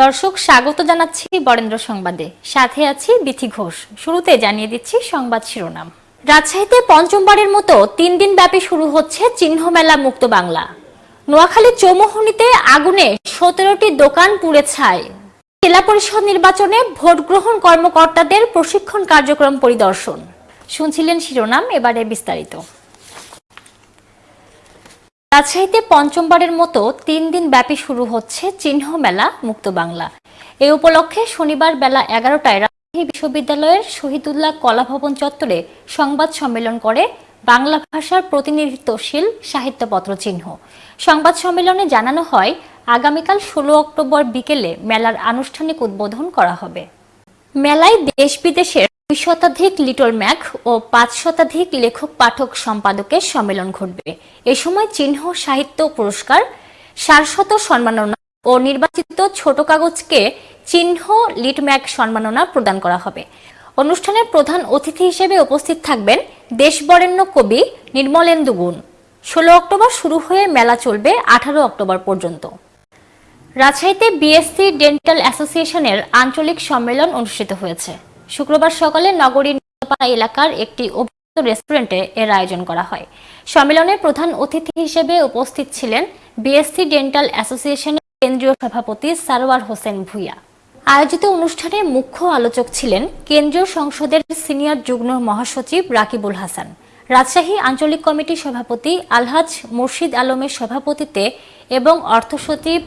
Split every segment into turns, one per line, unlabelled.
দর্শক, স্বাগত জানাচ্ছি বরেন্দ্র সংবাদে। সাথে আছি বিথি ঘোষ। শুরুতে জানিয়ে দিচ্ছি সংবাদ শিরোনাম। রাজশাহীতে পঞ্চমবারের মতো তিন দিন ব্যাপী শুরু হচ্ছে চিহ্ন মেলা মুক্ত বাংলা। নোয়াখালী চৌমোহনীতে আগুনে সতেরোটি দোকান পুড়ে ছায় জেলা পরিষদ নির্বাচনে ভোট গ্রহণ কর্মকর্তাদের প্রশিক্ষণ কার্যক্রম পরিদর্শন। শুনছিলেন শিরোনাম, এবারে বিস্তারিত। রাজশাহীতে পঞ্চমবারের মতো তিন দিন ব্যাপী শুরু হচ্ছে চিহ্ন মেলা মুক্ত বাংলা। এ উপলক্ষে শনিবার বেলা এগারোটায় রাজশাহী বিশ্ববিদ্যালয়ের শহীদুল্লাহ কলাভবন চত্বরে সংবাদ সম্মেলন করে বাংলা ভাষার প্রতিনিধিত্বশীল সাহিত্যপত্র চিহ্ন। সংবাদ সম্মেলনে জানানো হয়, আগামীকাল ষোলো অক্টোবর বিকেলে মেলার আনুষ্ঠানিক উদ্বোধন করা হবে। মেলায় দেশ বিদেশের দুই শতাধিক লিটল ম্যাক ও পাঁচ শতাধিক লেখক পাঠক সম্পাদকের সম্মেলন ঘটবে। এ সময় চিহ্ন, সাহিত্য পুরস্কার সারশত সম্মাননা ও নির্বাচিত ছোট কাগজকে চিহ্ন লিটম্যাক সম্মাননা প্রদান করা হবে। অনুষ্ঠানের প্রধান অতিথি হিসেবে উপস্থিত থাকবেন দেশবরেণ্য কবি নির্মলেন্দু গুণ। ষোলো অক্টোবর শুরু হয়ে মেলা চলবে আঠারো অক্টোবর পর্যন্ত। রাজশাহীতে বিএসসি ডেন্টাল অ্যাসোসিয়েশনের আঞ্চলিক সম্মেলন অনুষ্ঠিত হয়েছে। শুক্রবার সকালে নগরীর নিরাপাড়া এলাকার একটি অভিজাত রেস্টুরেন্টে এর আয়োজন করা হয়। সম্মেলনে প্রধান অতিথি হিসেবে উপস্থিত ছিলেন বিএসসি ডেন্টাল অ্যাসোসিয়েশনের কেন্দ্রীয় সভাপতি সারোয়ার হোসেন ভুইয়া। আয়োজিত অনুষ্ঠানে মুখ্য আলোচক ছিলেন কেন্দ্রীয় সংসদের সিনিয়র যুগ্ম মহাসচিব রাকিবুল হাসান। রাজশাহী আঞ্চলিক কমিটির সভাপতি আলহাজ মুর্শিদ আলমের সভাপতিত্বে এবং অর্থ সচিব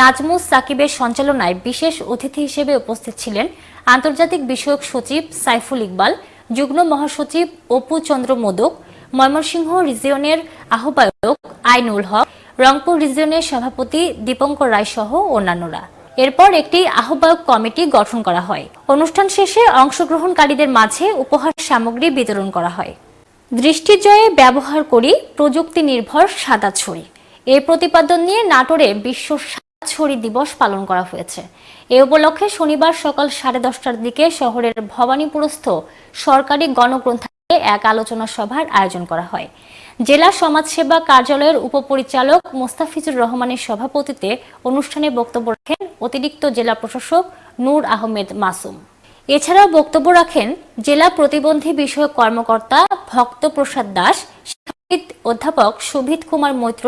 নাজমুস সাকিবের সঞ্চালনায় বিশেষ অতিথি হিসেবে উপস্থিত ছিলেন আন্তর্জাতিক বিষয়ক সচিব সাইফুল ইকবাল, যুগ্ম মহাসচিব অপু চন্দ্র মোদক, ময়মনসিংহ রিজিয়নের আহ্বায়ক আইনুল হক, রংপুর রিজিয়নের সভাপতি দীপঙ্কর রায় সহ অন্যান্যরা। এরপর একটি আহ্বায়ক কমিটি গঠন করা হয়। অনুষ্ঠান শেষে অংশগ্রহণকারীদের মাঝে উপহার সামগ্রী বিতরণ করা হয়। দৃষ্টিজয়ে ব্যবহার করি প্রযুক্তি নির্ভর সাদা ছড়ি এই প্রতিপাদন নিয়ে নাটোরে বিশ্ব ছড়ি দিবস পালন করা হয়েছে। এ উপলক্ষে শনিবার সকাল সাড়ে দশটার দিকে শহরের ভবানীপুরস্থ সরকারি গণগ্রন্থাগারে এক আলোচনা সভার আয়োজন করা হয়। জেলা সমাজসেবা কার্যালয়ের উপপরিচালক মোস্তাফিজুর রহমানের সভাপতিত্বে অনুষ্ঠানে বক্তব্য রাখেন অতিরিক্ত জেলা প্রশাসক নূর আহমেদ মাসুম। এছাড়াও বক্তব্য রাখেন জেলা প্রতিবন্ধী বিষয়ক কর্মকর্তা ভক্ত প্রসাদ দাস শিক্ষাবিদ অধ্যাপক সুভিত কুমার মৈত্র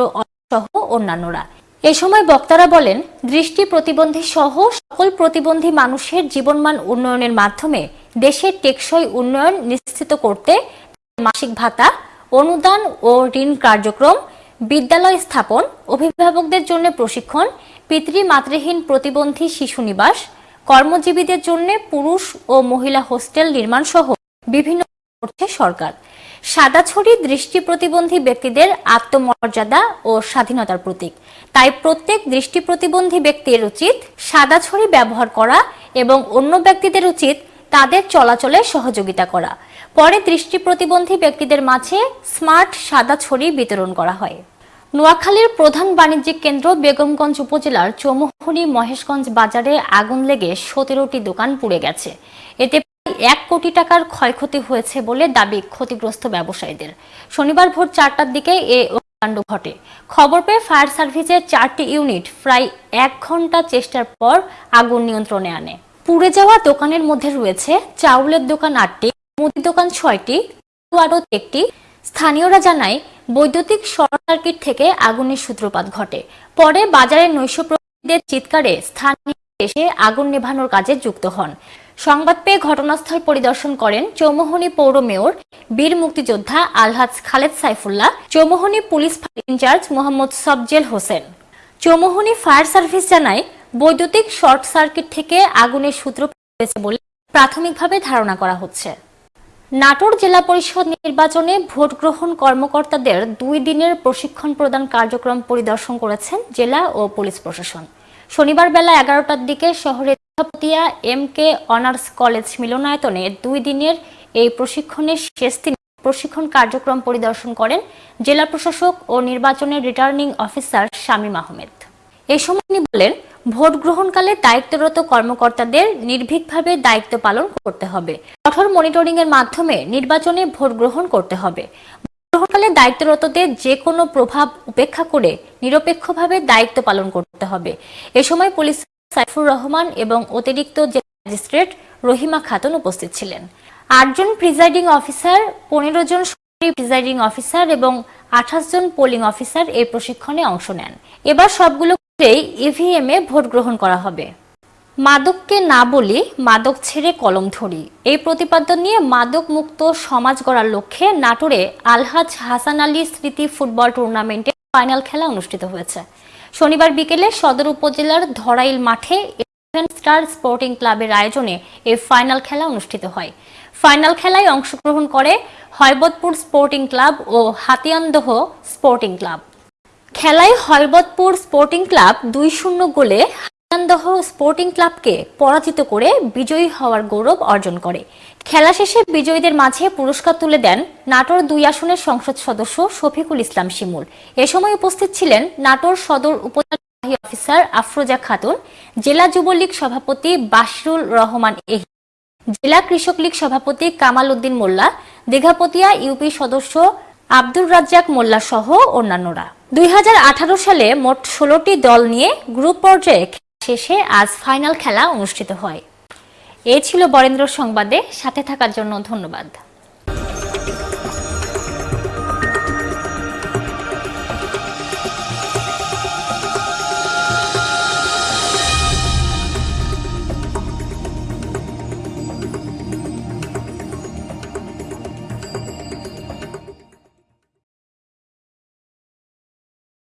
সহ অন্যান্যরা। এ সময় বক্তারা বলেন, দৃষ্টি প্রতিবন্ধী সহ সকল প্রতিবন্ধী মানুষের জীবনমান উন্নয়নের মাধ্যমে দেশের টেকসই উন্নয়ন নিশ্চিত করতে মাসিক ভাতা, অনুদান ও ঋণ কার্যক্রম, বিদ্যালয় স্থাপন, অভিভাবকদের জন্য প্রশিক্ষণ পিতৃ মাতৃহীন প্রতিবন্ধী শিশু নিবাস, কর্মজীবীদের জন্য পুরুষ ও মহিলা হোস্টেল নির্মাণ সহ বিভিন্ন করছে সরকার। সাদাছড়ি দৃষ্টি প্রতিবন্ধী ব্যক্তিদের আত্মমর্যাদা ও স্বাধীনতার প্রতীক। তাই প্রত্যেক দৃষ্টি প্রতিবন্ধী ব্যক্তির উচিত সাদাছড়ি ব্যবহার করা এবং অন্য ব্যক্তিদের উচিত তাদের চলাচলে সহযোগিতা করা। পরে দৃষ্টি প্রতিবন্ধী ব্যক্তিদের মাঝে স্মার্ট সাদা ছড়ি বিতরণ করা হয়। নোয়াখালীর প্রধান বাণিজ্যিক কেন্দ্র বেগমগঞ্জ উপজেলার চৌমুহনী মহেশগঞ্জ বাজারে আগুন লেগে সতেরোটি দোকান পুড়ে গেছে। এতে এক কোটি টাকার ক্ষয়ক্ষতি হয়েছে বলে দাবি ক্ষতিগ্রস্ত ব্যবসায়ীদের। শনিবার ভোর চারটার দিকে এ কাণ্ড ঘটে। খবর পেয়ে ফায়ার সার্ভিসের চারটি ইউনিট প্রায় এক ঘণ্টা চেষ্টার পর আগুন নিয়ন্ত্রণে আনে। পুড়ে যাওয়া দোকানের মধ্যে রয়েছে চাউলের দোকান আটটি, মুদি দোকান ছয়টি আড়ত একটি। স্থানীয়রা জানায়, বৈদ্যুতিক শর্ট সার্কিট থেকে আগুনের সূত্রপাত ঘটে। পরে বাজারের নৈশপ্রহরীদের চিৎকারে স্থানীয় এসে আগুন নেভানোর কাজে যুক্ত হন। সংবাদ পেয়ে ঘটনাস্থল পরিদর্শন করেন চৌমোহনী পৌর মেয়র, বীর মুক্তিযোদ্ধা Alhaj Khaled Saifullah, Chowmohani police in charge Mohammad Sobzel Hossain. Chowmohani fire service জানায়, বৈদ্যুতিক শর্ট সার্কিট থেকে আগুনের সূত্রপাত হয়েছে বলে প্রাথমিকভাবে ধারণা করা হচ্ছে। নাটোর জেলা পরিষদ নির্বাচনে ভোট গ্রহণ কর্মকর্তাদের দুই দিনের প্রশিক্ষণ প্রদান কার্যক্রম পরিদর্শন করেছেন জেলা ও পুলিশ প্রশাসন। শনিবার বেলা এগারোটার দিকে শহরের Patiya M K honours college মিলনায়তনে দুই দিনের এই প্রশিক্ষণের শেষ দিন প্রশিক্ষণ কার্যক্রম পরিদর্শন করেন জেলা প্রশাসক ও নির্বাচনের রিটার্নিং অফিসার শামীম আহমেদ। এ সময় তিনি বলেন, ভোট গ্রহণকালে দায়িত্বরত কর্মকর্তাদের নির্ভীকভাবে দায়িত্ব পালন করতে হবে। কঠোর মনিটরিং এর মাধ্যমে নির্বাচনে ভোট গ্রহণ করতে হবে। গ্রহণকালে দায়িত্বরতদের যে কোনো প্রভাব উপেক্ষা করে নিরপেক্ষভাবে দায়িত্ব পালন করতে হবে। এ সময় পুলিশ সাইফুর রহমান এবং অতিরিক্ত জেলা ম্যাজিস্ট্রেট রহিমা খাতুন উপস্থিত ছিলেন। আটজন প্রিজাইডিং অফিসার, পনেরো জন প্রিজাইডিং অফিসার এবং আঠাশ জন পোলিং অফিসার এই প্রশিক্ষণে অংশ নেন। এবার সবগুলো ইভিএম এ ভোট গ্রহণ করা হবে। মাদককে না বলি মাদক ছেড়ে কলম ধরি। এই প্রতিপাদ্য নিয়ে মাদক মুক্ত সমাজ গড়ার লক্ষ্যে নাটোরে আলহাজ হাসান আলী স্মৃতি ফুটবল টুর্নামেন্টে ফাইনাল খেলা অনুষ্ঠিত হয়েছে। শনিবার বিকেলে সদর উপজেলার ধরাইল মাঠে স্টার স্পোর্টিং ক্লাবের আয়োজনে এই ফাইনাল খেলা অনুষ্ঠিত হয়। ফাইনাল খেলায় অংশগ্রহণ করে হয়বতপুর স্পোর্টিং ক্লাব ও হাতিয়ানদহ স্পোর্টিং ক্লাব। খেলায় হয়বতপুর স্পোর্টিং ক্লাব দুই শূন্য গোলে হাতিয়ানদহ স্পোর্টিং ক্লাবকে পরাজিত করে বিজয়ী হওয়ার গৌরব অর্জন করে। খেলা শেষে বিজয়ীদের মাঝে পুরস্কার তুলে দেন নাটোর দুই আসনের সংসদ সদস্য শফিকুল ইসলাম শিমুল। এ সময় উপস্থিত ছিলেন নাটোর সদর উপজেলা নির্বাহী অফিসার আফরোজা খাতুন, জেলা যুবলীগ সভাপতি বাশরুল রহমান এহি, জেলা কৃষক লীগ সভাপতি কামাল উদ্দিন মোল্লা, দীঘাপতিয়া ইউপি সদস্য আব্দুর রাজ্জাক মোল্লা সহ অন্যান্যরা। দুই হাজার আঠারো সালে মোট ষোলোটি দল নিয়ে গ্রুপ পর্যায়ে শেষে আজ ফাইনাল খেলা অনুষ্ঠিত হয়। এ ছিল বরেন্দ্র সংবাদে। সাথে থাকার জন্য ধন্যবাদ।